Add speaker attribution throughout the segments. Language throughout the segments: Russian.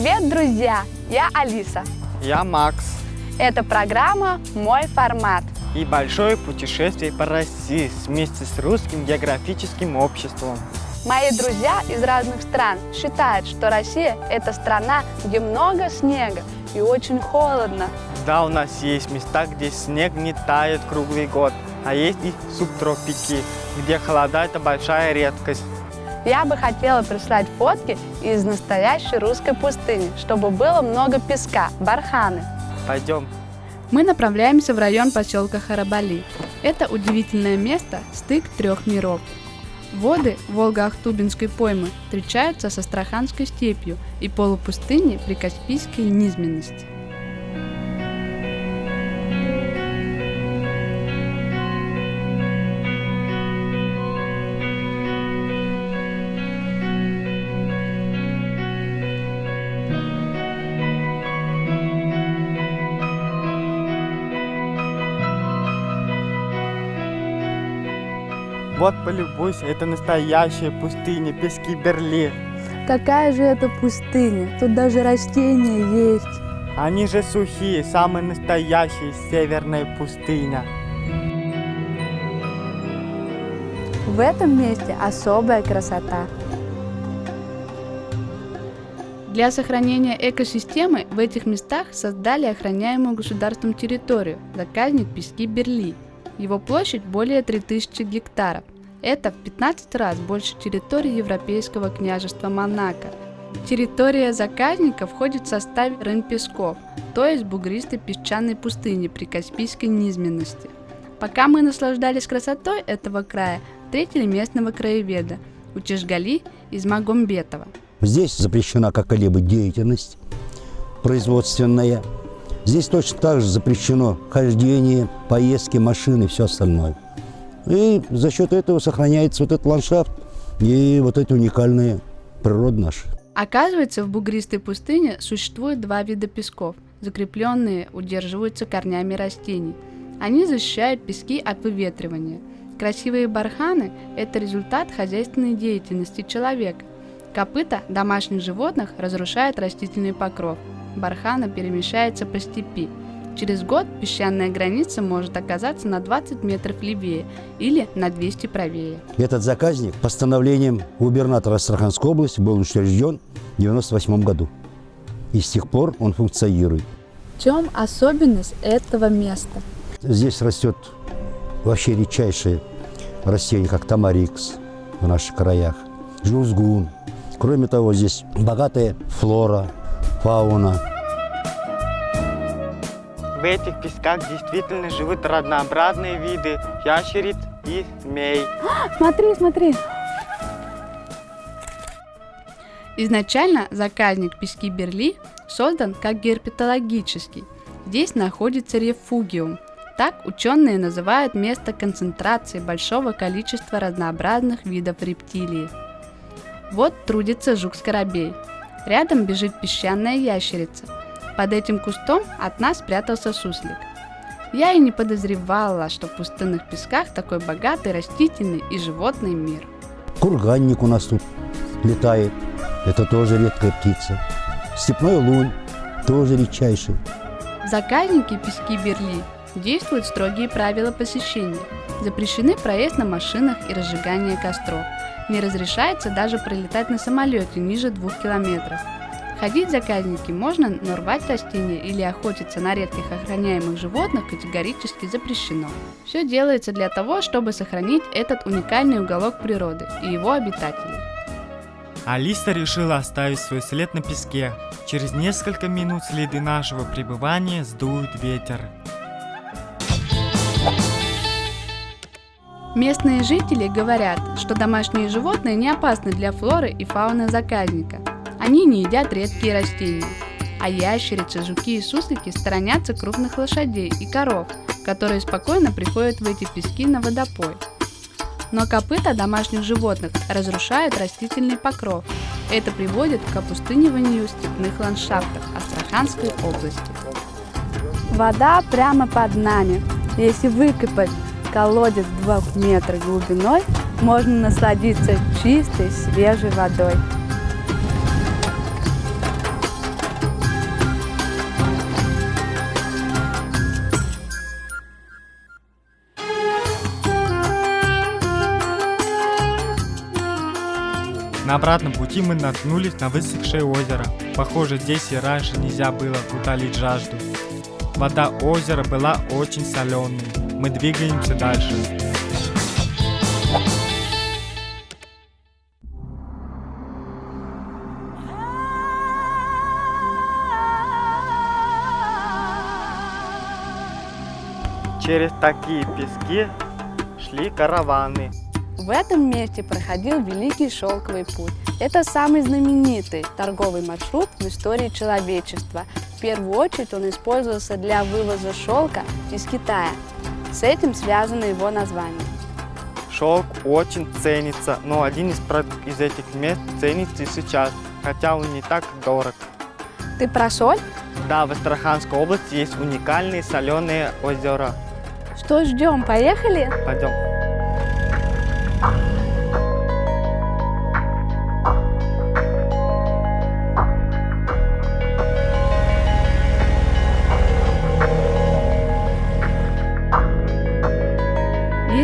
Speaker 1: Привет, друзья! Я Алиса.
Speaker 2: Я Макс.
Speaker 1: Это программа «Мой формат».
Speaker 2: И большое путешествие по России вместе с Русским географическим обществом.
Speaker 1: Мои друзья из разных стран считают, что Россия – это страна, где много снега и очень холодно.
Speaker 2: Да, у нас есть места, где снег не тает круглый год, а есть и субтропики, где холода – это большая редкость.
Speaker 1: Я бы хотела прислать фотки из настоящей русской пустыни, чтобы было много песка, барханы.
Speaker 2: Пойдем.
Speaker 1: Мы направляемся в район поселка Харабали. Это удивительное место – стык трех миров. Воды Волго-Ахтубинской поймы встречаются с Астраханской степью и полупустыней при Каспийской низменности.
Speaker 2: Вот полюбуйся, это настоящая пустыня, пески Берли.
Speaker 1: Какая же это пустыня? Тут даже растения есть.
Speaker 2: Они же сухие, самая настоящая северная пустыня.
Speaker 1: В этом месте особая красота. Для сохранения экосистемы в этих местах создали охраняемую государством территорию – заказник Пески Берли. Его площадь более 3000 гектаров. Это в 15 раз больше территории Европейского княжества Монако. Территория заказника входит в состав Рын-Песков, то есть бугристой песчаной пустыни при Каспийской низменности. Пока мы наслаждались красотой этого края, встретили местного краеведа Утешгали из Магомбетова.
Speaker 3: Здесь запрещена какая-либо деятельность производственная, Здесь точно так же запрещено хождение, поездки, машины и все остальное. И за счет этого сохраняется вот этот ландшафт и вот эти уникальные природы наши.
Speaker 1: Оказывается, в бугристой пустыне существует два вида песков. Закрепленные удерживаются корнями растений. Они защищают пески от выветривания. Красивые барханы – это результат хозяйственной деятельности человека. Копыта домашних животных разрушает растительный покров – бархана перемещается по степи. Через год песчаная граница может оказаться на 20 метров левее или на 200 правее.
Speaker 3: Этот заказник постановлением губернатора Астраханской области был учрежден в 1998 году. И с тех пор он функционирует.
Speaker 1: В чем особенность этого места?
Speaker 3: Здесь растет вообще редчайшие растения, как тамарикс в наших краях, жузгун. Кроме того, здесь богатая флора, фауна.
Speaker 2: В этих песках действительно живут разнообразные виды ящериц и змей.
Speaker 1: Смотри, смотри. Изначально заказник пески Берли создан как герпетологический. Здесь находится рефугиум. Так ученые называют место концентрации большого количества разнообразных видов рептилий. Вот трудится жук-скоробей, Рядом бежит песчаная ящерица. Под этим кустом от нас спрятался суслик. Я и не подозревала, что в пустынных песках такой богатый растительный и животный мир.
Speaker 3: Курганник у нас тут летает. Это тоже редкая птица. Степной лунь тоже редчайший.
Speaker 1: В заказнике пески Берли действуют строгие правила посещения. Запрещены проезд на машинах и разжигание костров – не разрешается даже пролетать на самолете ниже двух километров. Ходить заказники можно, но рвать растения или охотиться на редких охраняемых животных категорически запрещено. Все делается для того, чтобы сохранить этот уникальный уголок природы и его обитателей.
Speaker 2: Алиса решила оставить свой след на песке. Через несколько минут следы нашего пребывания сдует ветер.
Speaker 1: Местные жители говорят, что домашние животные не опасны для флоры и фауны заказника. Они не едят редкие растения. А ящерицы, жуки и суслики сторонятся крупных лошадей и коров, которые спокойно приходят в эти пески на водопой. Но копыта домашних животных разрушают растительный покров. Это приводит к опустыниванию степных ландшафтов Астраханской области. Вода прямо под нами. Если выкопать колодец 2 метров глубиной, можно насладиться чистой, свежей водой.
Speaker 2: На обратном пути мы наткнулись на высохшее озеро. Похоже, здесь и раньше нельзя было утолить жажду. Вода озера была очень соленой. Мы двигаемся дальше. Через такие пески шли караваны.
Speaker 1: В этом месте проходил Великий Шелковый путь. Это самый знаменитый торговый маршрут в истории человечества. В первую очередь он использовался для вывоза шелка из Китая. С этим связано его название.
Speaker 2: Шелк очень ценится, но один из, из этих мест ценится и сейчас, хотя он не так дорог.
Speaker 1: Ты про соль?
Speaker 2: Да, в Астраханской области есть уникальные соленые озера.
Speaker 1: Что ждем? Поехали?
Speaker 2: Пойдем.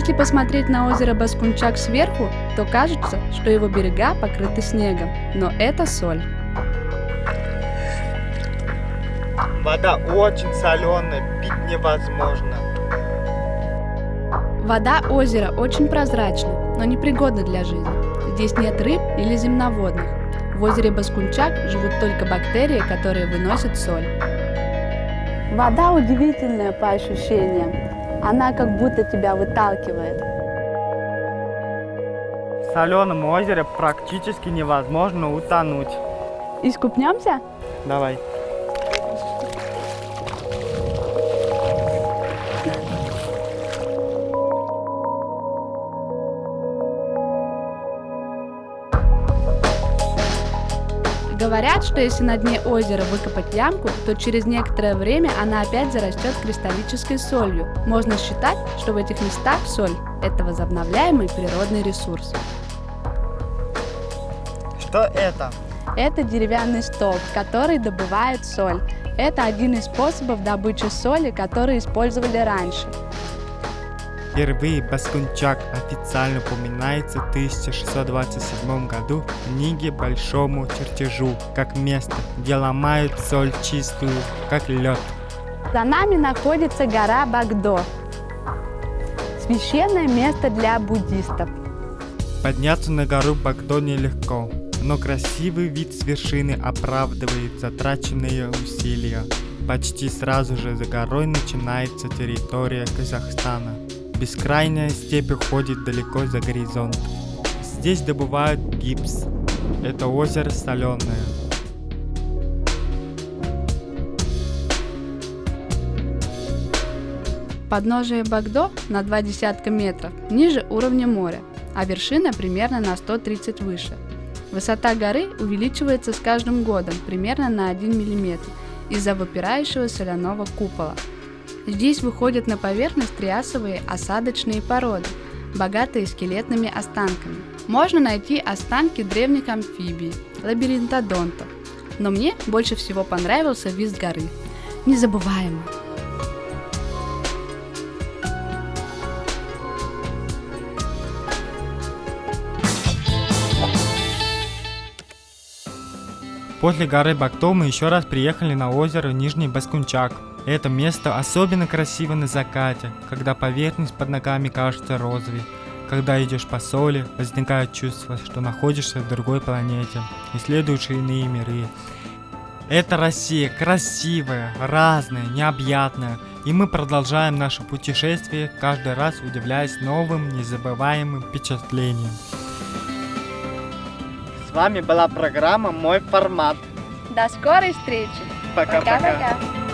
Speaker 1: Если посмотреть на озеро Баскунчак сверху, то кажется, что его берега покрыты снегом, но это соль.
Speaker 2: Вода очень соленая, пить невозможно.
Speaker 1: Вода озера очень прозрачна, но непригодна для жизни. Здесь нет рыб или земноводных. В озере Баскунчак живут только бактерии, которые выносят соль. Вода удивительная по ощущениям. Она как будто тебя выталкивает.
Speaker 2: В соленом озере практически невозможно утонуть.
Speaker 1: Искупнемся?
Speaker 2: Давай.
Speaker 1: Говорят, что если на дне озера выкопать ямку, то через некоторое время она опять зарастет кристаллической солью. Можно считать, что в этих местах соль – это возобновляемый природный ресурс.
Speaker 2: Что это?
Speaker 1: Это деревянный столб, который добывает соль. Это один из способов добычи соли, которые использовали раньше.
Speaker 2: Впервые Баскунчак официально упоминается в 1627 году в книге Большому чертежу, как место, где ломают соль чистую, как лед.
Speaker 1: За нами находится гора Багдо. Священное место для буддистов.
Speaker 2: Подняться на гору Багдо нелегко, но красивый вид с вершины оправдывает затраченные усилия. Почти сразу же за горой начинается территория Казахстана. Бескрайняя степь уходит далеко за горизонт. Здесь добывают гипс. Это озеро соленое.
Speaker 1: Подножие Багдо на два десятка метров ниже уровня моря, а вершина примерно на 130 выше. Высота горы увеличивается с каждым годом примерно на 1 мм из-за выпирающего соляного купола. Здесь выходят на поверхность триасовые осадочные породы, богатые скелетными останками. Можно найти останки древних амфибий, лабиринтодонтов, но мне больше всего понравился вид горы. Незабываемо.
Speaker 2: После горы Бакто мы еще раз приехали на озеро Нижний Баскунчак. Это место особенно красиво на закате, когда поверхность под ногами кажется розовой. Когда идешь по соли, возникает чувство, что находишься в другой планете, исследуешь иные миры. Это Россия красивая, разная, необъятная, и мы продолжаем наше путешествие, каждый раз удивляясь новым, незабываемым впечатлениям. С вами была программа «Мой формат».
Speaker 1: До скорой встречи!
Speaker 2: Пока-пока.
Speaker 1: Пока-пока!